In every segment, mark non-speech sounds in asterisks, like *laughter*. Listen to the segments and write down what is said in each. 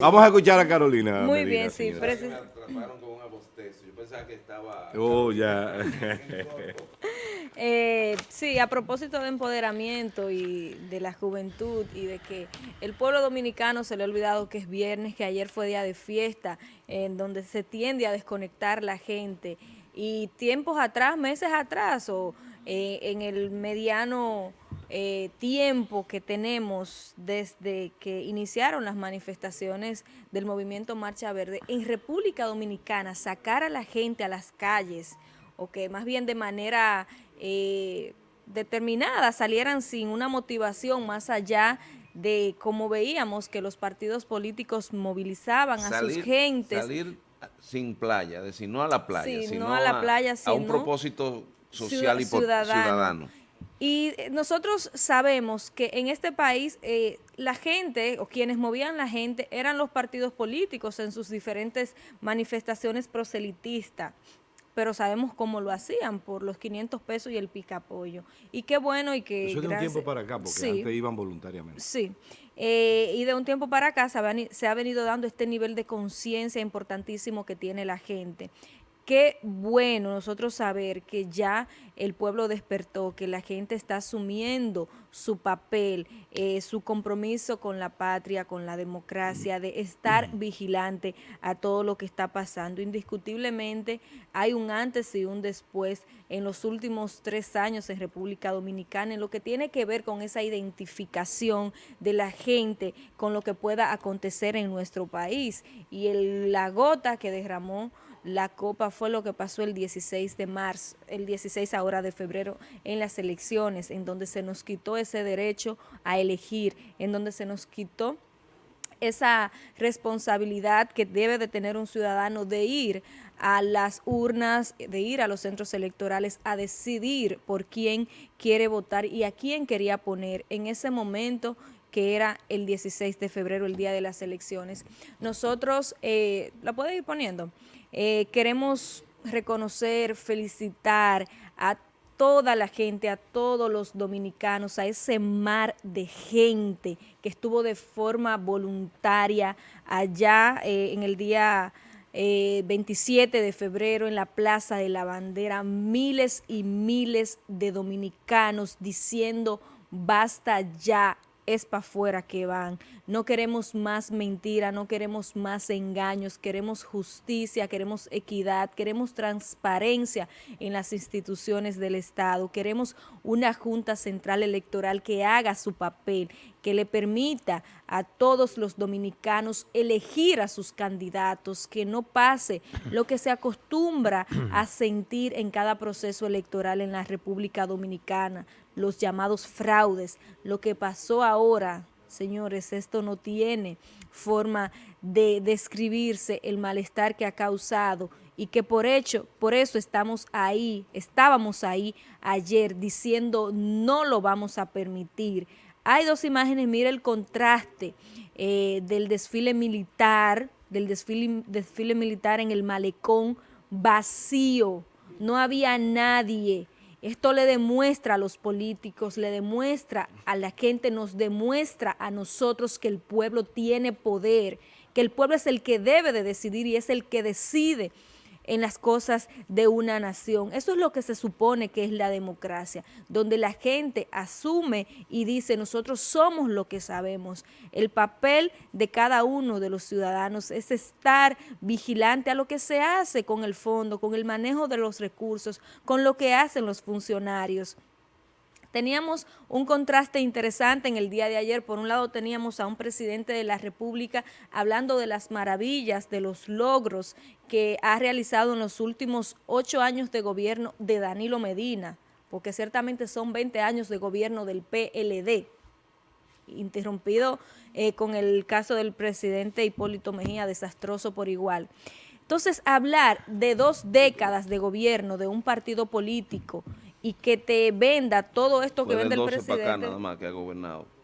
Vamos a escuchar a Carolina. Muy Medina, bien, sí. Me atraparon con un abostezo. Yo pensaba que estaba... Oh, ya. *laughs* Eh, sí, a propósito de empoderamiento y de la juventud y de que el pueblo dominicano se le ha olvidado que es viernes, que ayer fue día de fiesta, en donde se tiende a desconectar la gente. Y tiempos atrás, meses atrás, o eh, en el mediano eh, tiempo que tenemos desde que iniciaron las manifestaciones del movimiento Marcha Verde, en República Dominicana, sacar a la gente a las calles, o que más bien de manera eh, determinada salieran sin una motivación más allá de como veíamos que los partidos políticos movilizaban a sus gentes. Salir sin playa, decir, no a la playa, Sí, sino no a la playa, a un sino propósito social y ciudadano. Y eh, nosotros sabemos que en este país eh, la gente o quienes movían la gente eran los partidos políticos en sus diferentes manifestaciones proselitistas, pero sabemos cómo lo hacían por los 500 pesos y el picapollo. Y qué bueno y que... Eso es de un gracias- tiempo para acá, porque Sí. antes iban voluntariamente. Sí, eh, y de un tiempo para acá se ha venido dando este nivel de conciencia importantísimo que tiene la gente. Qué bueno nosotros saber que ya el pueblo despertó, que la gente está asumiendo su papel, eh, su compromiso con la patria, con la democracia, de estar vigilante a todo lo que está pasando. Indiscutiblemente hay un antes y un después en los últimos tres años en República Dominicana en lo que tiene que ver con esa identificación de la gente con lo que pueda acontecer en nuestro país. Y el- la gota que derramó la copa fue lo que pasó el 16 de marzo, el 16 ahora de febrero en las elecciones, en donde se nos quitó ese derecho a elegir, en donde se nos quitó esa responsabilidad que debe de tener un ciudadano de ir a las urnas, de ir a los centros electorales a decidir por quién quiere votar y a quién quería poner. En ese momento que era el 16 de febrero, el día de las elecciones. Nosotros, eh, ¿la puede ir poniendo? Eh, queremos reconocer, felicitar a toda la gente, a todos los dominicanos, a ese mar de gente que estuvo de forma voluntaria allá eh, en el día eh, 27 de febrero en la Plaza de la Bandera, miles y miles de dominicanos diciendo basta ya, es para afuera que van. No queremos más mentira, no queremos más engaños, queremos justicia, queremos equidad, queremos transparencia en las instituciones del Estado, queremos una Junta Central Electoral que haga su papel, que le permita a todos los dominicanos elegir a sus candidatos, que no pase lo que se acostumbra a sentir en cada proceso electoral en la República Dominicana, los llamados fraudes, lo que pasó ahora, señores, esto no tiene forma de describirse el malestar que ha causado y que por hecho, por eso estamos ahí, estábamos ahí ayer diciendo no lo vamos a permitir. Hay dos imágenes, mira el contraste eh, del desfile militar, del desfile, desfile militar en el malecón vacío, no había nadie. Esto le demuestra a los políticos, le demuestra a la gente, nos demuestra a nosotros que el pueblo tiene poder, que el pueblo es el que debe de decidir y es el que decide en las cosas de una nación. Eso es lo que se supone que es la democracia, donde la gente asume y dice, nosotros somos lo que sabemos. El papel de cada uno de los ciudadanos es estar vigilante a lo que se hace con el fondo, con el manejo de los recursos, con lo que hacen los funcionarios. Teníamos un contraste interesante en el día de ayer. Por un lado teníamos a un presidente de la República hablando de las maravillas, de los logros que ha realizado en los últimos ocho años de gobierno de Danilo Medina, porque ciertamente son 20 años de gobierno del PLD, interrumpido eh, con el caso del presidente Hipólito Mejía, desastroso por igual. Entonces, hablar de dos décadas de gobierno de un partido político y que te venda todo esto que vende el 12 para acá presidente. nada más que ha gobernado.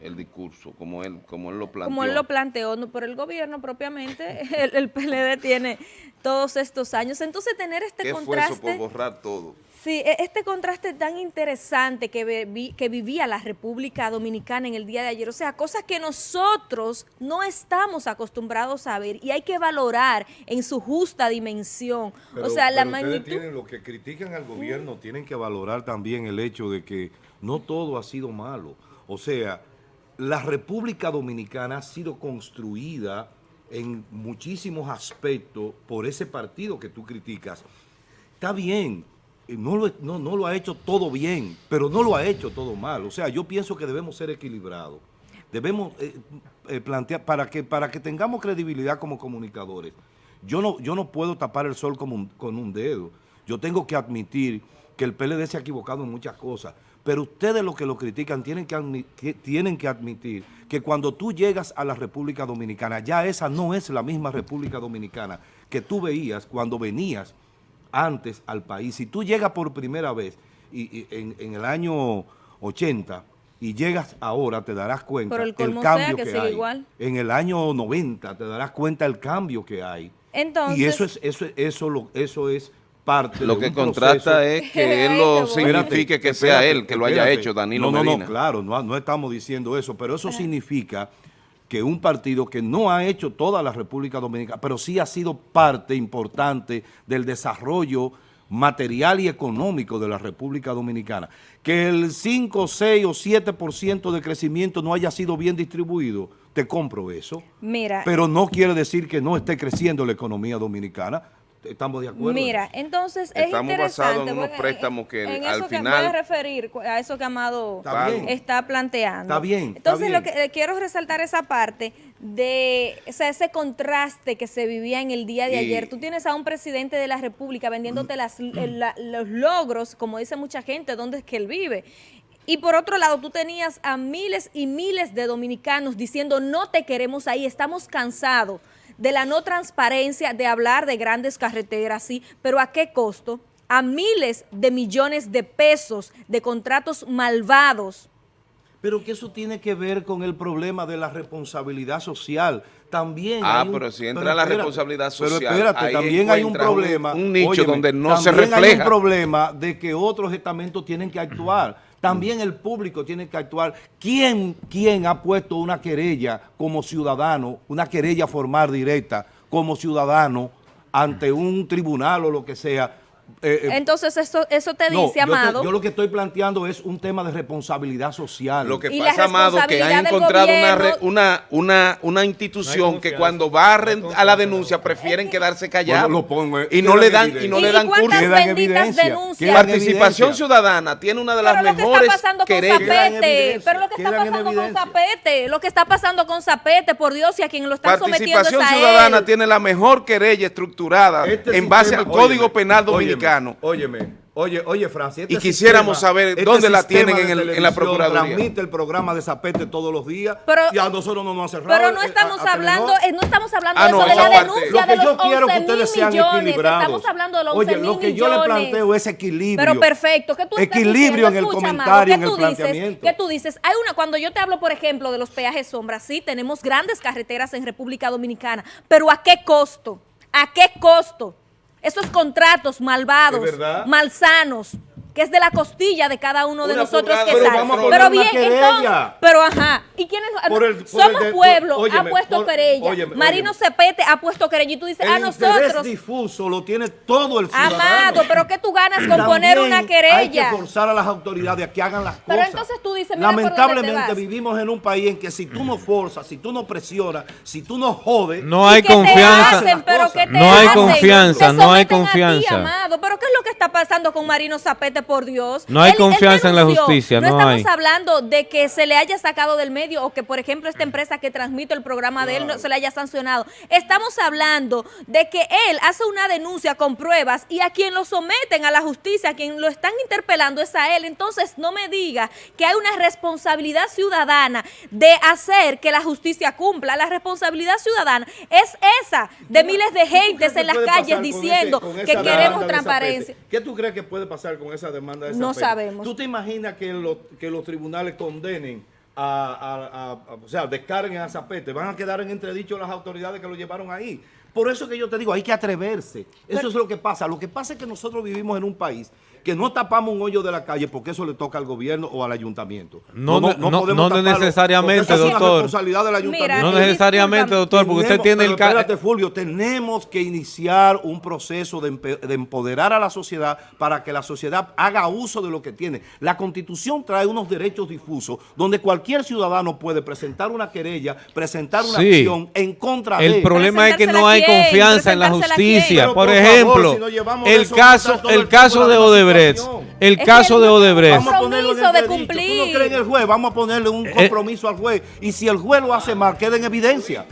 El discurso, como él, como él lo planteó. como él lo planteó, no por el gobierno propiamente, *laughs* el, el PLD tiene todos estos años. Entonces tener este ¿Qué fue eso por contraste, borrar todo? sí, e- este contraste tan interesante que, vi- que vivía la República Dominicana en el día de ayer, o sea, cosas que nosotros no estamos acostumbrados a ver y hay que valorar en su justa dimensión. Pero- o sea, la pero magnitud... tienen, los que critican al gobierno tienen que valorar también el hecho de que no todo ha sido malo. O sea, la República Dominicana ha sido construida en muchísimos aspectos por ese partido que tú criticas. Está bien, eh, no lo, ha hecho todo bien, pero no lo ha hecho todo mal. O sea, yo pienso que debemos ser equilibrados. Debemos eh, eh, plantear, para que, para que tengamos credibilidad como comunicadores, yo no, yo no puedo tapar el sol un- con un dedo. Yo tengo que admitir que el PLD se ha equivocado en muchas cosas, pero ustedes los que lo critican tienen que, tienen que admitir que cuando tú llegas a la República Dominicana, ya esa no es la misma República Dominicana que tú veías cuando venías antes al país. Si tú llegas por primera vez y, y en, en el año 80 y llegas ahora, te darás cuenta el colmo cambio que que, hay. igual. En el año 90 te darás cuenta el cambio que hay. Entonces, y eso es eso es- eso lo eso es parte Lo de que contrasta proceso. es que *laughs* él lo signifique que sea Espérate, él que lo haya espérate. hecho, Danilo No, no, no, claro, no, no estamos diciendo eso, pero eso significa que un partido que no ha hecho toda la República Dominicana, pero sí ha sido parte importante del desarrollo material y económico de la República Dominicana, que el 5, 6 o 7% de crecimiento no haya sido bien distribuido, te compro eso. mira, Pero no quiere decir que no esté creciendo la economía dominicana. ¿Estamos de acuerdo? Mira, entonces es Estamos interesante. basados en unos préstamos que en al eso que final- voy a referir a eso que Amado Está bien. está planteando. Está bien, está Entonces lo que eh, quiero resaltar esa parte de o sea, ese contraste que se vivía en el día de Y- ayer. Tú tienes a un presidente de la República vendiéndote las, la- los logros, como dice mucha gente, dónde es que él vive. Y por otro lado, tú tenías a miles y miles de dominicanos diciendo no te queremos ahí, estamos cansados de la no transparencia, de hablar de grandes carreteras, sí, pero ¿a qué costo? A miles de millones de pesos de contratos malvados. Pero que eso tiene que ver con el problema de la responsabilidad social. También Ah, hay un- pero si entra la responsabilidad social, Pero espérate, ahí también hay un problema. un nicho donde no se también hay refleja. un problema de que otros estamentos tienen que actuar. También el público tiene que actuar. ¿Quién, quién ha puesto una querella como ciudadano, una querella formal directa como ciudadano ante un tribunal o lo que sea? Eh, eh, Entonces eso, eso te no, dice, yo te- Amado. yo lo que estoy planteando es un tema de responsabilidad social. Lo que pasa, Amado, que ha responsabilidad del encontrado una, gobierno- una, una, una institución No que cuando va a, la denuncia prefieren quedarse callados Bueno, lo pongo, eh, y no le dan y no le ¿Y dan curso. Denuncias? Participación. Ciudadana tiene una de las Pero lo que mejores está pasando con Zapete, pero lo que está pasando con. Zapete, lo que está pasando con Zapete, por Dios, y a quien lo están sometiendo Participación Ciudadana tiene la mejor querella estructurada Este en base al Código Penal óyeme, dominicano. Óyeme, oye, oye, Francia. este Y quisiéramos saber dónde la sistema tienen de en el- en la Procuraduría. Transmite el programa de Zapete todos los días Pero- y a nosotros no nos ha cerrado. Pero no eh, estamos a- a hablando, Telenor. eh, no estamos hablando Ah, de no, eso, de la parte. denuncia Lo que de los yo quiero que 11 ustedes mil sean millones. equilibrados. Estamos hablando de los 11 Oye, mil lo que yo le millones. planteo es equilibrio. Pero perfecto, ¿qué tú estás Equilibrio en el? Escucha, comentario, ¿qué en el planteamiento. ¿Qué tú dices? Hay una, cuando yo te hablo, por ejemplo, de los peajes sombras, sí, tenemos grandes carreteras en República Dominicana, pero ¿a qué costo? ¿A qué costo? Esos contratos malvados, malsanos, que es de la costilla de cada uno de Una nosotros que de sale. vamos a poner Pero una bien, querella. entonces, pero ajá, ¿y quiénes? Por el- por Somos el de- pueblo, por- ha puesto por- querella. óyeme, Marino óyeme. Cepete ha puesto querella y tú dices, El a interés nosotros. difuso lo tiene todo el ciudadano. Amado, pero ¿qué tú ganas con poner una Hay que querella? forzar a las autoridades a que hagan las Pero cosas. entonces tú dices, mira Lamentablemente vivimos en un país en que si tú no forzas, si tú no presionas, si tú no jodes, No ¿Y hay confianza. hacen? ¿Pero qué te No hay hacen? confianza, Te no hay someten a ti, confianza. amado. ¿Pero qué es lo que está pasando con Marino Zapete, por Dios? No hay confianza en la justicia, no estamos hay. hablando de que se le haya sacado del medio o que, por ejemplo, esta empresa que transmite el programa de él no se le haya sancionado. Estamos hablando de que él hace una denuncia con pruebas y a quien lo someten a la justicia, a quien lo están interpelando es a él. Entonces, no me diga que hay una responsabilidad ciudadana de hacer que la justicia cumpla. La responsabilidad ciudadana es esa de miles de ¿Qué tú crees gentes en las calles diciendo ese- que queremos transparencia. ¿Qué tú crees que puede pasar con esa demanda de No Zapete? sabemos. ¿Tú te imaginas que, los- que los tribunales condenen a, a- a- a- o sea, descarguen a Zapete, van a quedar en entredicho las autoridades que lo llevaron ahí. Por eso que yo te digo, hay que atreverse. Eso es lo que pasa. Lo que pasa es que nosotros vivimos en un país que no tapamos un hoyo de la calle porque eso le toca al gobierno o al ayuntamiento. No, no, no, podemos no necesariamente, es una doctor. responsabilidad del ayuntamiento. Mira, No necesariamente, doctor, porque usted tiene el... pero ca- Espérate, Fulvio, tenemos que iniciar un proceso de, empoderar a la sociedad para que la sociedad haga uso de lo que tiene. La Constitución trae unos derechos difusos donde cualquier ciudadano puede presentar una querella, presentar una Sí. acción en contra de El problema es que no hay Confianza en la justicia. Por, favor, ejemplo, si el caso, el caso de Odebrecht, el Es caso de Odebrecht. Vamos a ponerlo en Compromiso de entredicho. ¿Tú no cumplir. crees en el juez? Vamos a ponerle un Eh, compromiso al juez. Y si el juez lo hace mal, queda en evidencia.